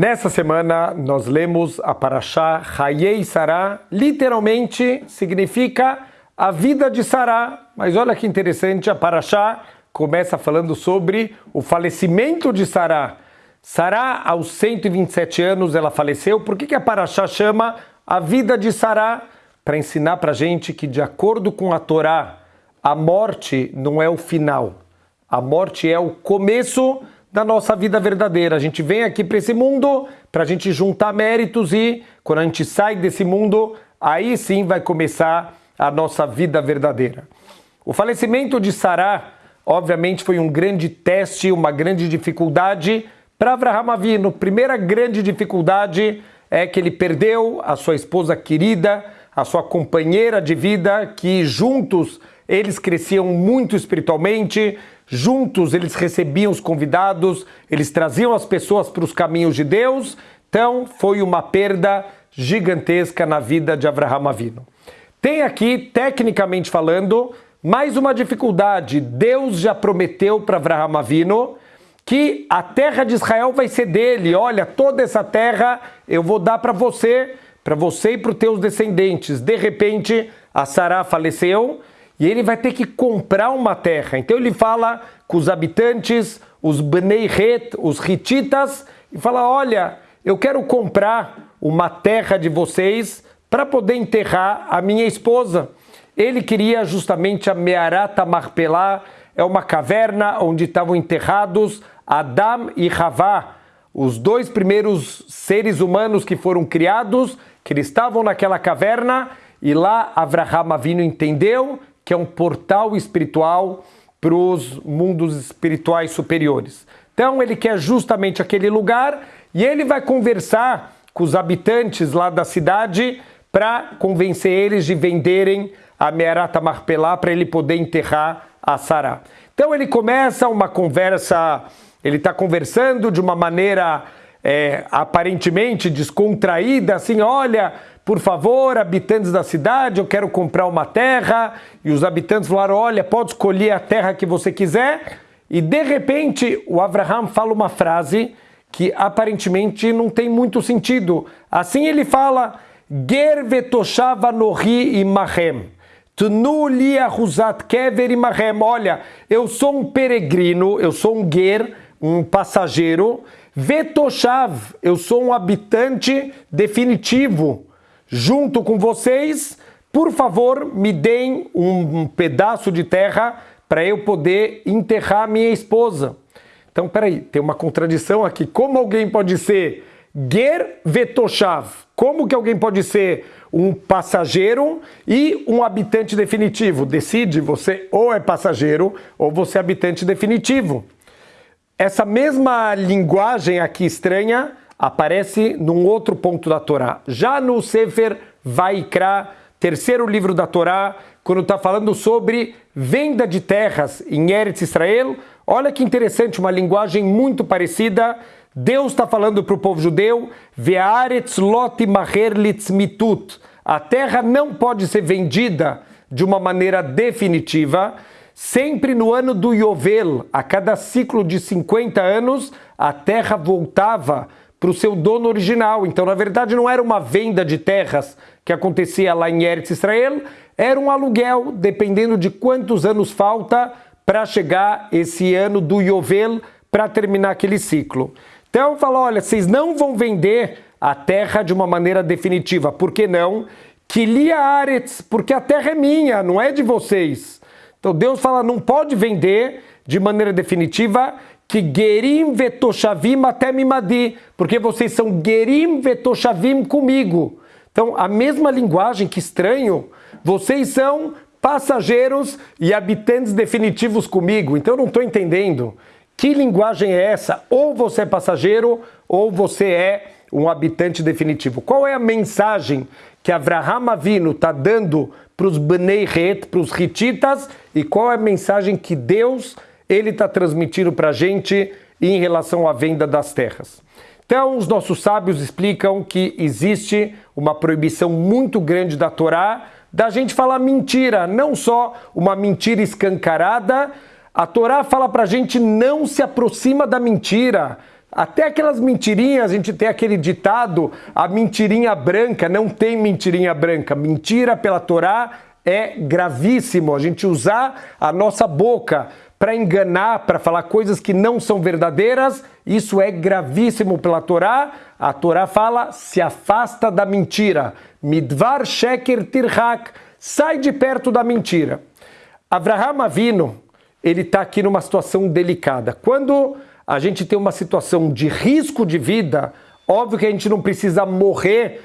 Nessa semana nós lemos a Parashá Hayei Sará, literalmente significa a vida de Sará. Mas olha que interessante, a Parashá começa falando sobre o falecimento de Sará. Sará, aos 127 anos, ela faleceu. Por que, que a Parashá chama a vida de Sará? Para ensinar para gente que, de acordo com a Torá, a morte não é o final. A morte é o começo da nossa vida verdadeira. A gente vem aqui para esse mundo para a gente juntar méritos e quando a gente sai desse mundo, aí sim vai começar a nossa vida verdadeira. O falecimento de Sará, obviamente, foi um grande teste, uma grande dificuldade para Avraham Avinu. Primeira grande dificuldade é que ele perdeu a sua esposa querida, a sua companheira de vida, que juntos eles cresciam muito espiritualmente, Juntos eles recebiam os convidados, eles traziam as pessoas para os caminhos de Deus. Então foi uma perda gigantesca na vida de Abraham Avino. Tem aqui, tecnicamente falando, mais uma dificuldade. Deus já prometeu para Abraham Avino que a terra de Israel vai ser dele. Olha, toda essa terra eu vou dar para você, para você e para os teus descendentes. De repente, a Sará faleceu e ele vai ter que comprar uma terra. Então ele fala com os habitantes, os Bnei Het, os Hititas, e fala: Olha, eu quero comprar uma terra de vocês para poder enterrar a minha esposa. Ele queria justamente a Mearata Marpelá, é uma caverna onde estavam enterrados Adam e Havá, os dois primeiros seres humanos que foram criados, que eles estavam naquela caverna, e lá Avraham Avino entendeu que é um portal espiritual para os mundos espirituais superiores. Então ele quer justamente aquele lugar e ele vai conversar com os habitantes lá da cidade para convencer eles de venderem a Mearata Marpelá para ele poder enterrar a Sará. Então ele começa uma conversa, ele está conversando de uma maneira é, aparentemente descontraída, assim, olha, por favor, habitantes da cidade, eu quero comprar uma terra. E os habitantes falaram: olha, pode escolher a terra que você quiser. E de repente, o Abraham fala uma frase que aparentemente não tem muito sentido. Assim ele fala: Ger vetoshava nohi imahem. Tnu li kever imahem. Olha, eu sou um peregrino, eu sou um ger, um passageiro. Vetoshav, eu sou um habitante definitivo junto com vocês, por favor, me deem um, pedaço de terra para eu poder enterrar minha esposa. Então, peraí, tem uma contradição aqui. Como alguém pode ser ger vetoshav? Como que alguém pode ser um passageiro e um habitante definitivo? Decide, você ou é passageiro ou você é habitante definitivo. Essa mesma linguagem aqui estranha aparece num outro ponto da Torá. Já no Sefer Vaikra, terceiro livro da Torá, quando está falando sobre venda de terras em Eretz Israel, olha que interessante, uma linguagem muito parecida. Deus está falando para o povo judeu, Ve'aretz lot maher mitut. A terra não pode ser vendida de uma maneira definitiva. Sempre no ano do Yovel, a cada ciclo de 50 anos, a terra voltava para o seu dono original. Então, na verdade, não era uma venda de terras que acontecia lá em Eretz Israel, era um aluguel, dependendo de quantos anos falta para chegar esse ano do Yovel para terminar aquele ciclo. Então, falou: olha, vocês não vão vender a terra de uma maneira definitiva. Por que não? Kilia Aretz, porque a terra é minha, não é de vocês. Então Deus fala: não pode vender de maneira definitiva que Gerim vetoshavim até mimadi, porque vocês são Gerim vetoshavim comigo. Então, a mesma linguagem, que estranho, vocês são passageiros e habitantes definitivos comigo. Então, eu não estou entendendo. Que linguagem é essa? Ou você é passageiro, ou você é um habitante definitivo. Qual é a mensagem que Avraham Avinu está dando para os Bnei para os Hititas, e qual é a mensagem que Deus ele está transmitindo para a gente em relação à venda das terras. Então, os nossos sábios explicam que existe uma proibição muito grande da Torá da gente falar mentira, não só uma mentira escancarada. A Torá fala para a gente não se aproxima da mentira. Até aquelas mentirinhas, a gente tem aquele ditado, a mentirinha branca, não tem mentirinha branca. Mentira pela Torá é gravíssimo. A gente usar a nossa boca para enganar, para falar coisas que não são verdadeiras, isso é gravíssimo pela Torá. A Torá fala: se afasta da mentira. Midvar sheker tirhak, sai de perto da mentira. Avraham Avino, ele está aqui numa situação delicada. Quando a gente tem uma situação de risco de vida, óbvio que a gente não precisa morrer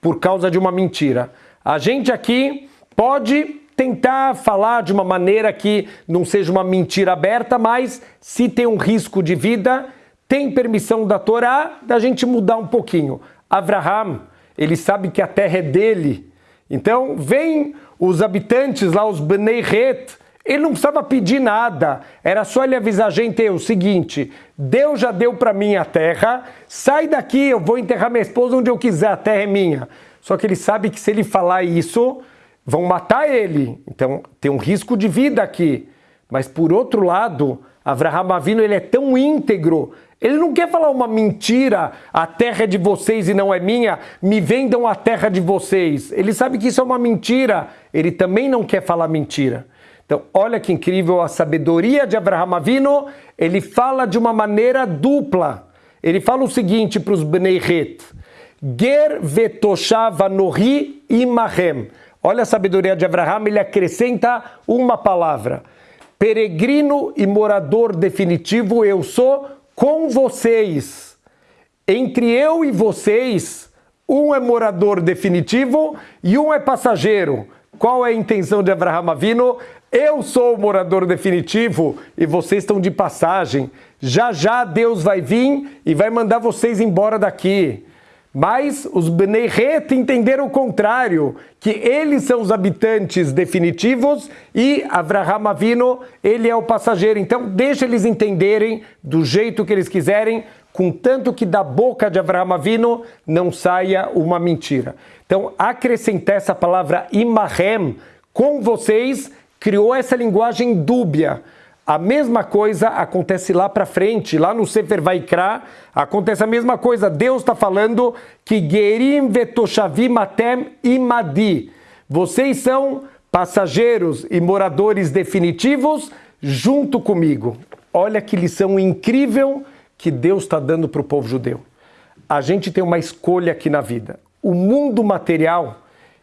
por causa de uma mentira. A gente aqui pode tentar falar de uma maneira que não seja uma mentira aberta, mas se tem um risco de vida, tem permissão da Torá da gente mudar um pouquinho. Abraham, ele sabe que a terra é dele. Então, vem os habitantes lá, os Bnei Het, ele não precisava pedir nada, era só ele avisar a gente o seguinte: Deus já deu para mim a terra, sai daqui, eu vou enterrar minha esposa onde eu quiser, a terra é minha. Só que ele sabe que se ele falar isso, vão matar ele. Então tem um risco de vida aqui. Mas por outro lado, Avraham Avino ele é tão íntegro, ele não quer falar uma mentira, a terra é de vocês e não é minha, me vendam a terra de vocês. Ele sabe que isso é uma mentira, ele também não quer falar mentira. Então, olha que incrível a sabedoria de Abraham Avino, ele fala de uma maneira dupla. Ele fala o seguinte para os Bnei Ger vetoshav anohi imahem. Olha a sabedoria de Abraham, ele acrescenta uma palavra. Peregrino e morador definitivo eu sou com vocês. Entre eu e vocês, um é morador definitivo e um é passageiro. Qual é a intenção de Abraham Avino? Eu sou o morador definitivo e vocês estão de passagem. Já já Deus vai vir e vai mandar vocês embora daqui. Mas os Bnei Het entenderam o contrário, que eles são os habitantes definitivos e Avraham Avino, ele é o passageiro. Então deixa eles entenderem do jeito que eles quiserem, contanto que da boca de Avraham Avino não saia uma mentira. Então acrescentar essa palavra imahem com vocês criou essa linguagem dúbia. A mesma coisa acontece lá para frente, lá no Sefer Vaikra, acontece a mesma coisa. Deus está falando que Gerim vetoshavim imadi. Vocês são passageiros e moradores definitivos junto comigo. Olha que lição incrível que Deus está dando para o povo judeu. A gente tem uma escolha aqui na vida. O mundo material,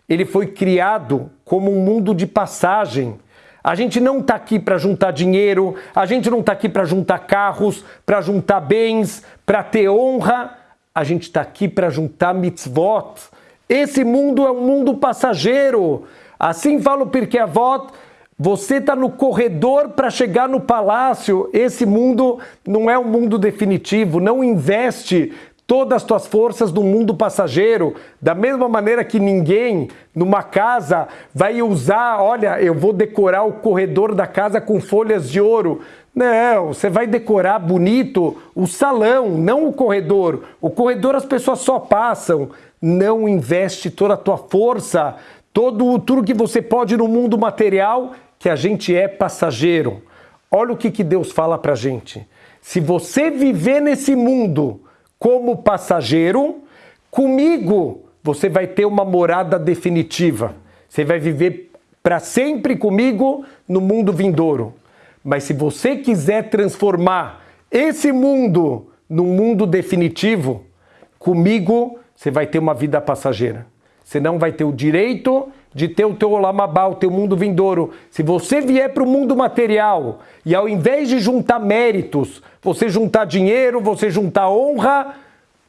ele foi criado como um mundo de passagem a gente não está aqui para juntar dinheiro, a gente não está aqui para juntar carros, para juntar bens, para ter honra. A gente está aqui para juntar mitzvot. Esse mundo é um mundo passageiro. Assim fala o Pirkei Avot, você está no corredor para chegar no palácio. Esse mundo não é um mundo definitivo. Não investe todas as tuas forças do mundo passageiro, da mesma maneira que ninguém numa casa vai usar, olha, eu vou decorar o corredor da casa com folhas de ouro. Não, você vai decorar bonito o salão, não o corredor. O corredor as pessoas só passam. Não investe toda a tua força, todo tudo que você pode no mundo material, que a gente é passageiro. Olha o que, que Deus fala pra gente. Se você viver nesse mundo como passageiro, comigo você vai ter uma morada definitiva. Você vai viver para sempre comigo no mundo vindouro. Mas se você quiser transformar esse mundo num mundo definitivo, comigo você vai ter uma vida passageira. Você não vai ter o direito de ter o teu olamabá, o teu mundo vindouro. Se você vier para o mundo material e ao invés de juntar méritos, você juntar dinheiro, você juntar honra,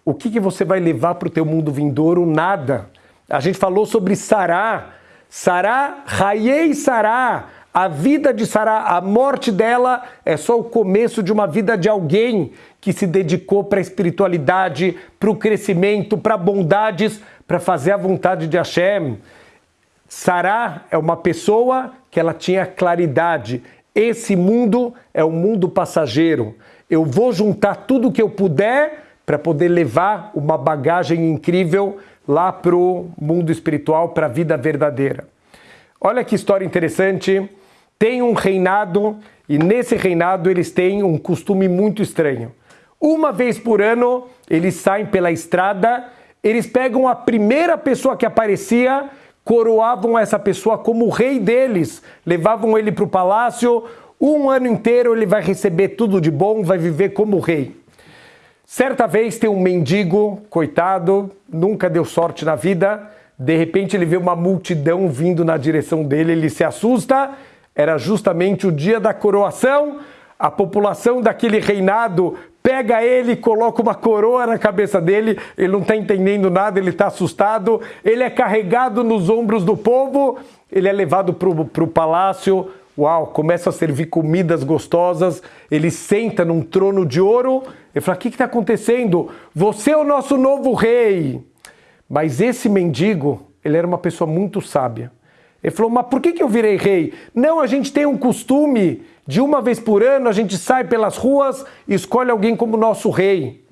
o que, que você vai levar para o teu mundo vindouro? Nada. A gente falou sobre Sará. Sará, Raiei Sará. A vida de Sará, a morte dela é só o começo de uma vida de alguém que se dedicou para a espiritualidade, para o crescimento, para bondades, para fazer a vontade de Hashem. Sará é uma pessoa que ela tinha claridade. Esse mundo é um mundo passageiro. Eu vou juntar tudo que eu puder para poder levar uma bagagem incrível lá para o mundo espiritual, para a vida verdadeira. Olha que história interessante. Tem um reinado e nesse reinado eles têm um costume muito estranho. Uma vez por ano, eles saem pela estrada, eles pegam a primeira pessoa que aparecia, coroavam essa pessoa como o rei deles, levavam ele para o palácio. Um ano inteiro ele vai receber tudo de bom, vai viver como rei. Certa vez tem um mendigo, coitado, nunca deu sorte na vida. De repente ele vê uma multidão vindo na direção dele, ele se assusta. Era justamente o dia da coroação. A população daquele reinado pega ele, coloca uma coroa na cabeça dele, ele não está entendendo nada, ele está assustado, ele é carregado nos ombros do povo, ele é levado para o palácio, uau, começa a servir comidas gostosas, ele senta num trono de ouro, ele fala, o que está acontecendo? Você é o nosso novo rei. Mas esse mendigo, ele era uma pessoa muito sábia. Ele falou, mas por que, que eu virei rei? Não, a gente tem um costume de uma vez por ano a gente sai pelas ruas e escolhe alguém como nosso rei.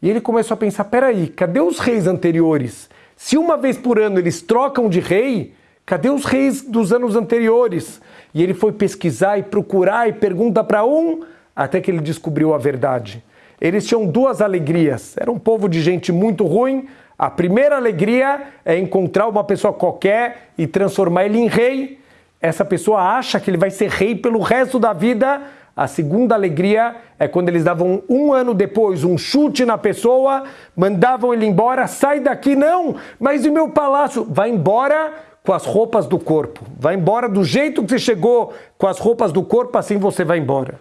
E ele começou a pensar, peraí, cadê os reis anteriores? Se uma vez por ano eles trocam de rei, cadê os reis dos anos anteriores? E ele foi pesquisar e procurar e pergunta para um, até que ele descobriu a verdade. Eles tinham duas alegrias. Era um povo de gente muito ruim, a primeira alegria é encontrar uma pessoa qualquer e transformar ele em rei. Essa pessoa acha que ele vai ser rei pelo resto da vida. A segunda alegria é quando eles davam um ano depois um chute na pessoa, mandavam ele embora, sai daqui, não, mas e meu palácio? Vai embora com as roupas do corpo. Vai embora do jeito que você chegou, com as roupas do corpo, assim você vai embora.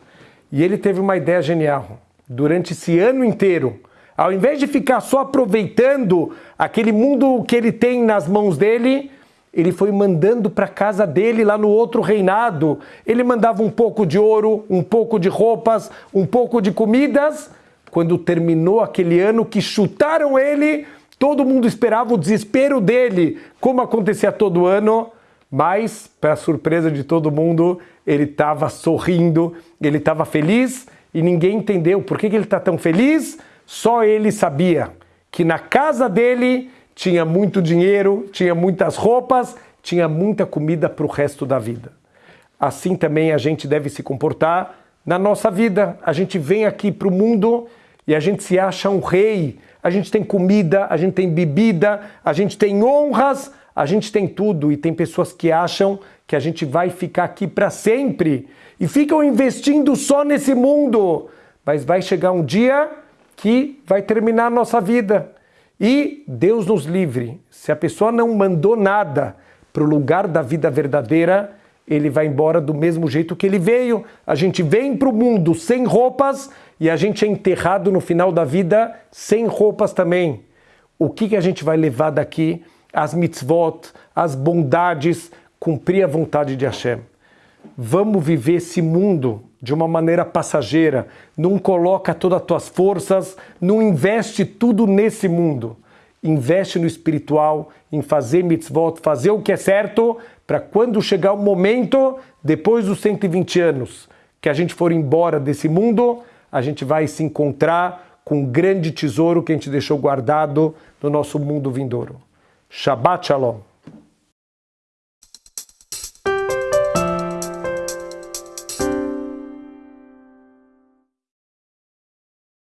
E ele teve uma ideia genial. Durante esse ano inteiro, ao invés de ficar só aproveitando aquele mundo que ele tem nas mãos dele, ele foi mandando para casa dele lá no outro reinado. Ele mandava um pouco de ouro, um pouco de roupas, um pouco de comidas. Quando terminou aquele ano que chutaram ele, todo mundo esperava o desespero dele, como acontecia todo ano. Mas, para surpresa de todo mundo, ele estava sorrindo, ele estava feliz e ninguém entendeu por que, que ele está tão feliz só ele sabia que na casa dele tinha muito dinheiro, tinha muitas roupas, tinha muita comida para o resto da vida. Assim também a gente deve se comportar na nossa vida. A gente vem aqui para o mundo e a gente se acha um rei. A gente tem comida, a gente tem bebida, a gente tem honras, a gente tem tudo. E tem pessoas que acham que a gente vai ficar aqui para sempre e ficam investindo só nesse mundo. Mas vai chegar um dia que vai terminar a nossa vida. E Deus nos livre, se a pessoa não mandou nada para o lugar da vida verdadeira, ele vai embora do mesmo jeito que ele veio. A gente vem para o mundo sem roupas e a gente é enterrado no final da vida sem roupas também. O que, que a gente vai levar daqui? As mitzvot, as bondades, cumprir a vontade de Hashem. Vamos viver esse mundo de uma maneira passageira, não coloca todas as tuas forças, não investe tudo nesse mundo. Investe no espiritual, em fazer mitzvot, fazer o que é certo, para quando chegar o momento, depois dos 120 anos, que a gente for embora desse mundo, a gente vai se encontrar com um grande tesouro que a gente deixou guardado no nosso mundo vindouro. Shabbat Shalom.